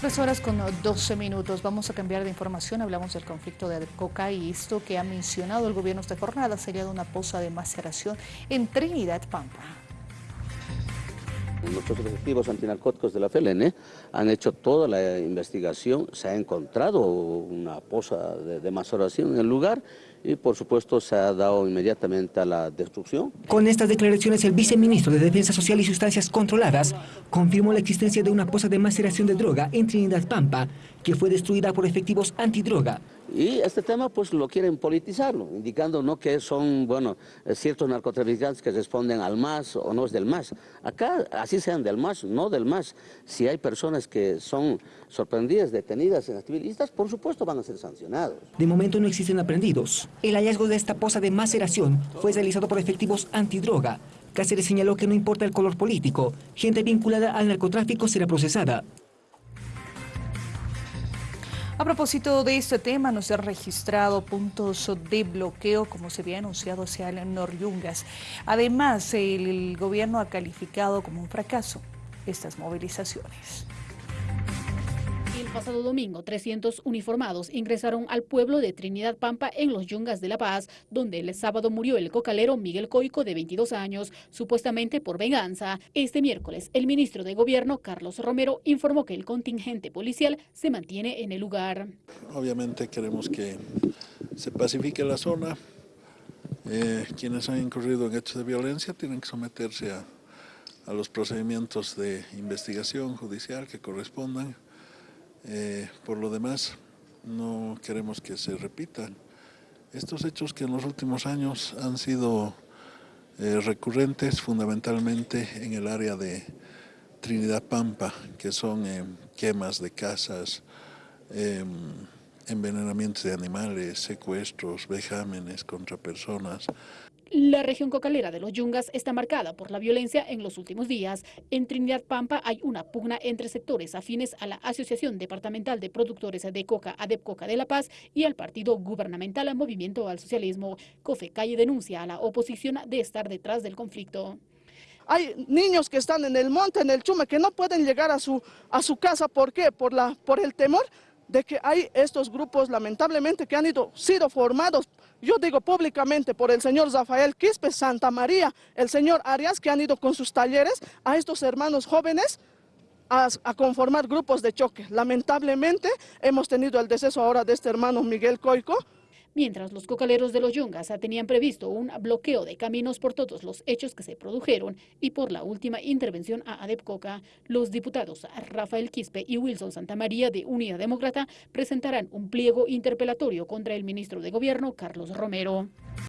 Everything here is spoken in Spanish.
Tres horas con 12 minutos. Vamos a cambiar de información. Hablamos del conflicto de Coca y esto que ha mencionado el gobierno esta jornada sería de una poza de maceración en Trinidad Pampa. Nuestros efectivos antinarcóticos de la FLN han hecho toda la investigación, se ha encontrado una poza de, de en el lugar y por supuesto se ha dado inmediatamente a la destrucción. Con estas declaraciones el viceministro de Defensa Social y Sustancias Controladas confirmó la existencia de una poza de maceración de droga en Trinidad Pampa que fue destruida por efectivos antidroga. Y este tema pues lo quieren politizarlo, indicando no que son, bueno, ciertos narcotraficantes que responden al MAS o no es del MAS. Acá, así sean del MAS, no del MAS. Si hay personas que son sorprendidas, detenidas en activistas, por supuesto van a ser sancionados. De momento no existen aprendidos. El hallazgo de esta poza de maceración fue realizado por efectivos antidroga. Cáceres señaló que no importa el color político, gente vinculada al narcotráfico será procesada. A propósito de este tema, no se han registrado puntos de bloqueo como se había anunciado hacia el Noryungas. Además, el gobierno ha calificado como un fracaso estas movilizaciones. El pasado domingo, 300 uniformados ingresaron al pueblo de Trinidad Pampa en los Yungas de La Paz, donde el sábado murió el cocalero Miguel Coico, de 22 años, supuestamente por venganza. Este miércoles, el ministro de Gobierno, Carlos Romero, informó que el contingente policial se mantiene en el lugar. Obviamente queremos que se pacifique la zona. Eh, quienes han incurrido en hechos de violencia tienen que someterse a, a los procedimientos de investigación judicial que correspondan. Eh, por lo demás, no queremos que se repitan estos hechos que en los últimos años han sido eh, recurrentes fundamentalmente en el área de Trinidad Pampa, que son eh, quemas de casas, em, envenenamientos de animales, secuestros, vejámenes contra personas. La región cocalera de los Yungas está marcada por la violencia en los últimos días. En Trinidad Pampa hay una pugna entre sectores afines a la Asociación Departamental de Productores de Coca, ADEPCOCA de La Paz, y al partido gubernamental Movimiento al Socialismo. Cofe Calle denuncia a la oposición de estar detrás del conflicto. Hay niños que están en el monte, en el chume, que no pueden llegar a su, a su casa. ¿Por qué? Por, la, por el temor de que hay estos grupos lamentablemente que han ido, sido formados, yo digo públicamente, por el señor Rafael Quispe, Santa María, el señor Arias, que han ido con sus talleres a estos hermanos jóvenes a, a, conformar grupos de choque. Lamentablemente hemos tenido el deceso ahora de este hermano Miguel Coico, mientras los cocaleros de los Yungas tenían previsto un bloqueo de caminos por todos los hechos que se produjeron y por la última intervención a Adepcoca, los diputados Rafael Quispe y Wilson Santamaría de Unidad Demócrata presentarán un pliego interpelatorio contra el ministro de Gobierno, Carlos Romero.